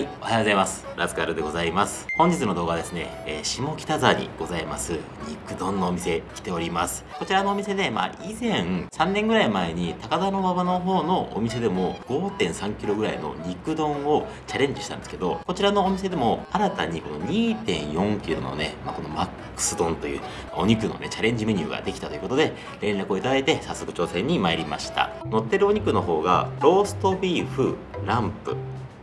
はいおはようございます。ラスカルでございます。本日の動画はですね、えー、下北沢にございます。肉丼のお店来ております。こちらのお店でまあ以前3年ぐらい前に高田馬場の方のお店でも 5.3kg ぐらいの肉丼をチャレンジしたんですけどこちらのお店でも新たにこの 2.4kg のね、まあ、このマックス丼というお肉のねチャレンジメニューができたということで連絡をいただいて早速挑戦に参りました。乗ってるお肉の方がローストビーフランプ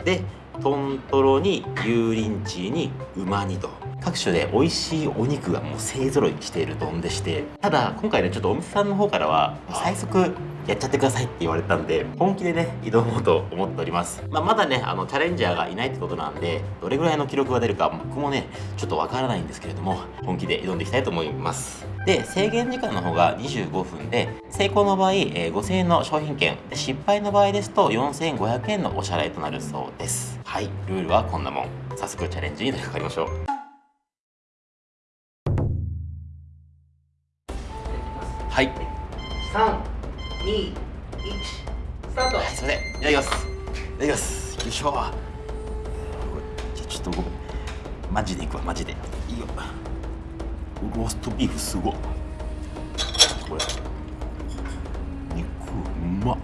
で豚トロに油淋鶏に馬煮と。各種で美味しいお肉がもう勢ぞろいしている丼でして。ただ今回ねちょっとお店さんの方からは最速やっちゃってくださいって言われたんで本気でね挑もうと思っております、まあ、まだねあのチャレンジャーがいないってことなんでどれぐらいの記録が出るか僕もねちょっとわからないんですけれども本気で挑んでいきたいと思います。で制限時間の方が25分で成功の場合、えー、5000円の商品券失敗の場合ですと4500円のお支払いとなるそうです。はいルールはこんなもん。早速チャレンジに取り掛かりましょう。はい。3 2 1スタート。はいすいません。いただきます。いただきます。よいしょじゃあちょっとごめんマジでいくわマジで。いいよ。ローストビーフすごこれ。肉うまっ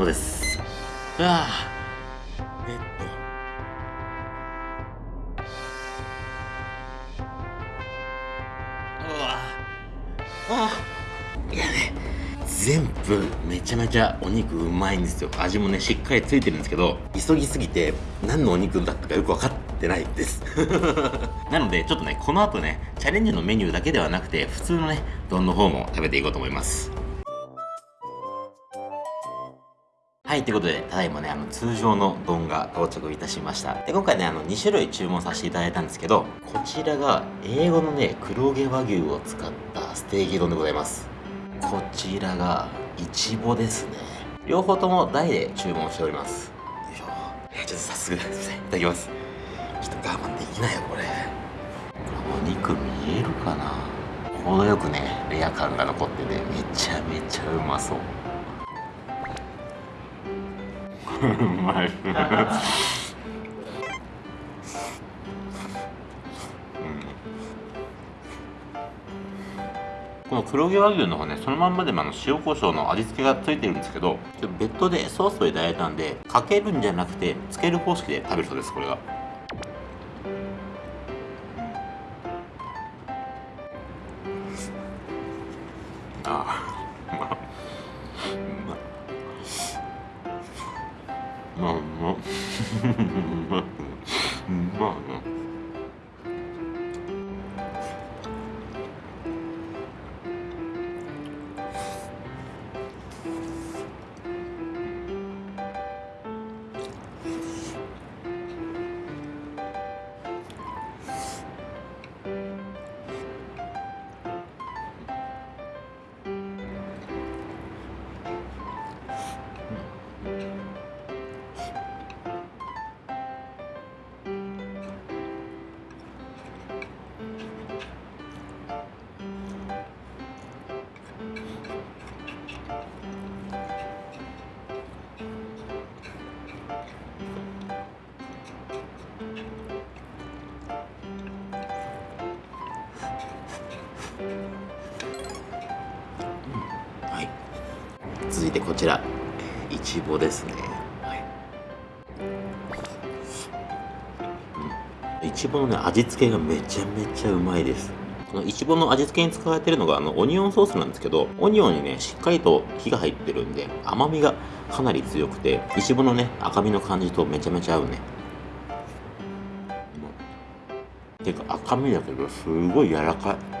様です。うわあ。えっと。うわ。あいやね。全部めちゃめちゃお肉うまいんですよ。味もねしっかりついてるんですけど急ぎすぎて何のお肉だったかよく分かってないです。なのでちょっとねこの後ねチャレンジのメニューだけではなくて普通のね丼の方も食べていこうと思いますはい、ということで、ただいまね、あの、通常の丼が到着いたしました。で、今回ね、あの、2種類注文させていただいたんですけど、こちらが、英語のね、黒毛和牛を使ったステーキ丼でございます。こちらが、いちぼですね。両方とも大で注文しております。よいしょ。えーちょっと早速、すいません。いただきます。ちょっと我慢できないよ、これ。これお肉見えるかな程よくね、レア感が残ってて、めちゃめちゃうまそう。うまい。この黒毛和牛の方ね、そのまんまでもあの塩コショウの味付けがついてるんですけど、別途でソースをいただいたんで、かけるんじゃなくて、つける方式で食べるそうです、これが。ああ、うまっ。う続いてこちら。いちぼですね。はい。いちぼのね味付けがめちゃめちゃうまいです。このいちぼの味付けに使われてるのがあのオニオンソースなんですけどオニオンにねしっかりと火が入ってるんで甘みがかなり強くていちぼのね赤身の感じとめちゃめちゃ合うね。うん。てか赤身だけどすごい柔らかい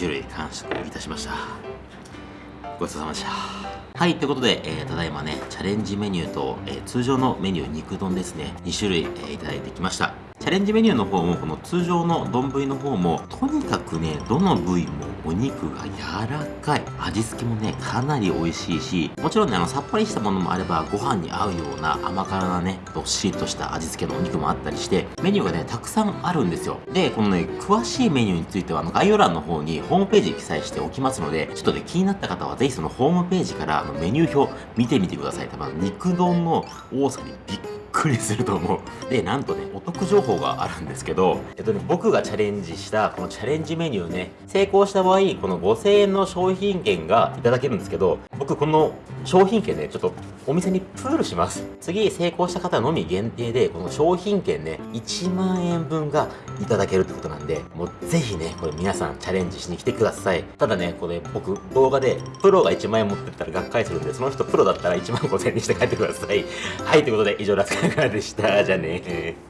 種類完食いたしました。ごちそうさまでした。はい、ということで、えーただいまね、チャレンジメニューと、えー通常のメニュー肉丼ですね、2種類、えーいただいてきました。チャレンジメニューの方も、この通常の丼の方も、とにかくね、どの部位もお肉が柔らかい。味付けもね、かなり美味しいし、もちろんね、あの、さっぱりしたものもあれば、ご飯に合うような甘辛なね、どっしりとした味付けのお肉もあったりして、メニューがね、たくさんあるんですよ。で、このね、詳しいメニューについては、あの、概要欄の方にホームページ記載しておきますので、ちょっとね、気になった方は、ぜひそのホームページから、あの、メニュー表見てみてください。多分、肉丼の多さにびっくりすると思う。で、なんとね、お得情報があるんですけど、えっとね、僕がチャレンジした、このチャレンジメニューね、成功した場合、この5000円の商品券がいただけるんですけど、僕この商品券ね、ちょっとお店にプールします。次、成功した方のみ限定で、この商品券ね、1万円分がいただけるってことなんで、もうぜひね、これ皆さんチャレンジしに来てください。ただね、これ僕動画でプロが1万円持ってったらがっかりするんで、その人プロだったら1万5000円にして帰ってください。はい、ということで以上ラスカかがでした。じゃあね